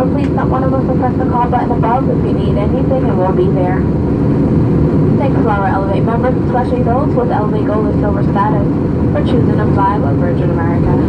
or please not one of us will press the call button above if you need anything and we'll be there. Thanks to our Elevate members, especially those with Elevate Gold or Silver status, for choosing to fly with Virgin America.